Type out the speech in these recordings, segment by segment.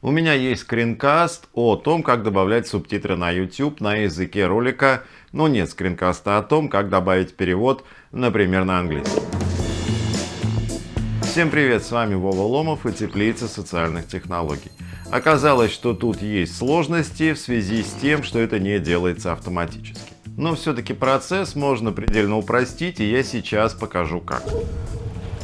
У меня есть скринкаст о том, как добавлять субтитры на YouTube на языке ролика, но нет скринкаста о том, как добавить перевод, например, на английский. Всем привет, с вами Вова Ломов и Теплица социальных технологий. Оказалось, что тут есть сложности в связи с тем, что это не делается автоматически. Но все-таки процесс можно предельно упростить, и я сейчас покажу как.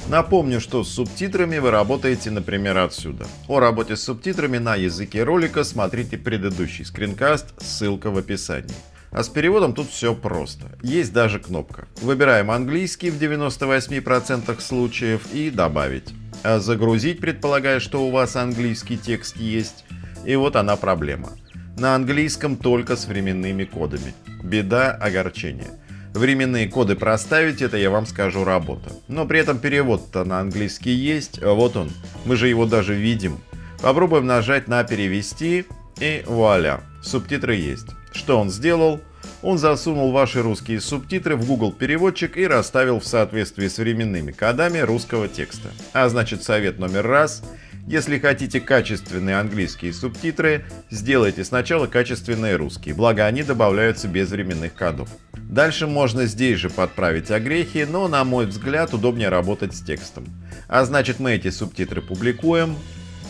Напомню, что с субтитрами вы работаете, например, отсюда. О работе с субтитрами на языке ролика смотрите предыдущий скринкаст, ссылка в описании. А с переводом тут все просто. Есть даже кнопка. Выбираем английский в 98% случаев и добавить. А загрузить, предполагая, что у вас английский текст есть. И вот она проблема. На английском только с временными кодами. Беда, огорчение. Временные коды проставить, это я вам скажу работа. Но при этом перевод-то на английский есть, вот он, мы же его даже видим. Попробуем нажать на перевести и вуаля, субтитры есть. Что он сделал? Он засунул ваши русские субтитры в Google переводчик и расставил в соответствии с временными кодами русского текста. А значит совет номер раз – если хотите качественные английские субтитры, сделайте сначала качественные русские, благо они добавляются без временных кодов. Дальше можно здесь же подправить огрехи, но на мой взгляд удобнее работать с текстом. А значит мы эти субтитры публикуем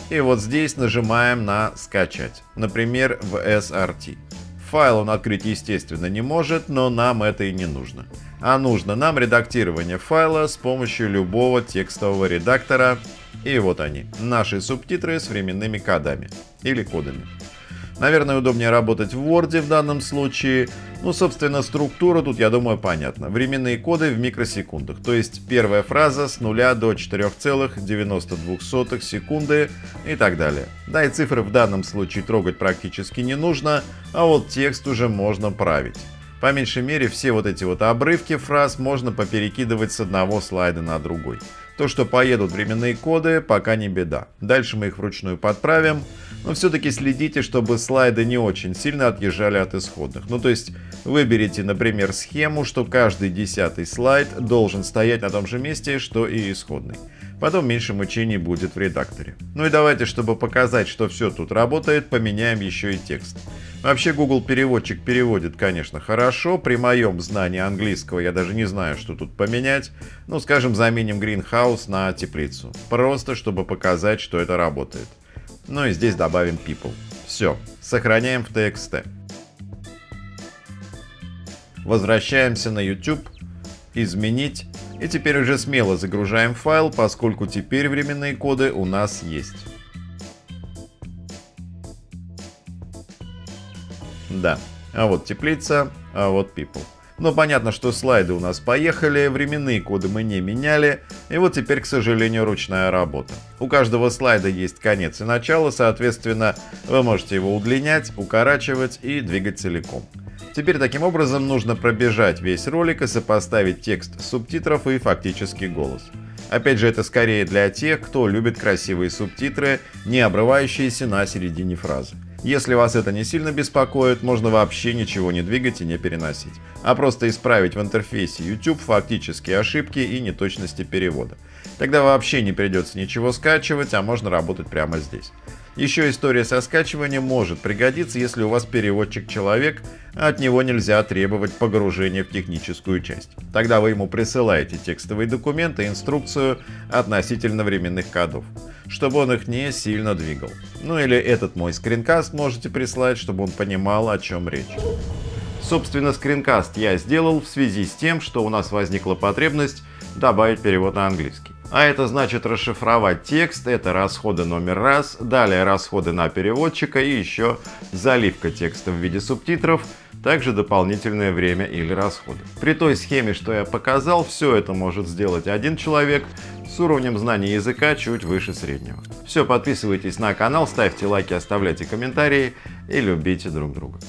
и вот здесь нажимаем на «Скачать», например в SRT. Файл он открыть естественно не может, но нам это и не нужно. А нужно нам редактирование файла с помощью любого текстового редактора и вот они, наши субтитры с временными кодами или кодами. Наверное, удобнее работать в Word в данном случае. Ну, собственно, структура тут, я думаю, понятна. Временные коды в микросекундах. То есть первая фраза с 0 до 4,92 секунды и так далее. Да, и цифры в данном случае трогать практически не нужно, а вот текст уже можно править. По меньшей мере, все вот эти вот обрывки фраз можно поперекидывать с одного слайда на другой. То, что поедут временные коды, пока не беда. Дальше мы их вручную подправим, но все-таки следите, чтобы слайды не очень сильно отъезжали от исходных. Ну то есть выберите, например, схему, что каждый десятый слайд должен стоять на том же месте, что и исходный. Потом меньше мучений будет в редакторе. Ну и давайте, чтобы показать, что все тут работает, поменяем еще и текст. Вообще Google переводчик переводит, конечно, хорошо. При моем знании английского я даже не знаю, что тут поменять. Ну, скажем, заменим Greenhouse на теплицу. Просто, чтобы показать, что это работает. Ну и здесь добавим people. Все, сохраняем в TXT. Возвращаемся на YouTube. Изменить. И теперь уже смело загружаем файл, поскольку теперь временные коды у нас есть. Да, а вот теплица, а вот people. Но понятно, что слайды у нас поехали, временные коды мы не меняли, и вот теперь, к сожалению, ручная работа. У каждого слайда есть конец и начало, соответственно, вы можете его удлинять, укорачивать и двигать целиком. Теперь таким образом нужно пробежать весь ролик и сопоставить текст субтитров и фактический голос. Опять же, это скорее для тех, кто любит красивые субтитры, не обрывающиеся на середине фразы. Если вас это не сильно беспокоит, можно вообще ничего не двигать и не переносить, а просто исправить в интерфейсе YouTube фактические ошибки и неточности перевода. Тогда вообще не придется ничего скачивать, а можно работать прямо здесь. Еще история со скачиванием может пригодиться, если у вас переводчик-человек, а от него нельзя требовать погружения в техническую часть. Тогда вы ему присылаете текстовые документы и инструкцию относительно временных кодов, чтобы он их не сильно двигал. Ну или этот мой скринкаст можете прислать, чтобы он понимал, о чем речь. Собственно, скринкаст я сделал в связи с тем, что у нас возникла потребность добавить перевод на английский. А это значит расшифровать текст, это расходы номер раз, далее расходы на переводчика и еще заливка текста в виде субтитров, также дополнительное время или расходы. При той схеме, что я показал, все это может сделать один человек с уровнем знания языка чуть выше среднего. Все, подписывайтесь на канал, ставьте лайки, оставляйте комментарии и любите друг друга.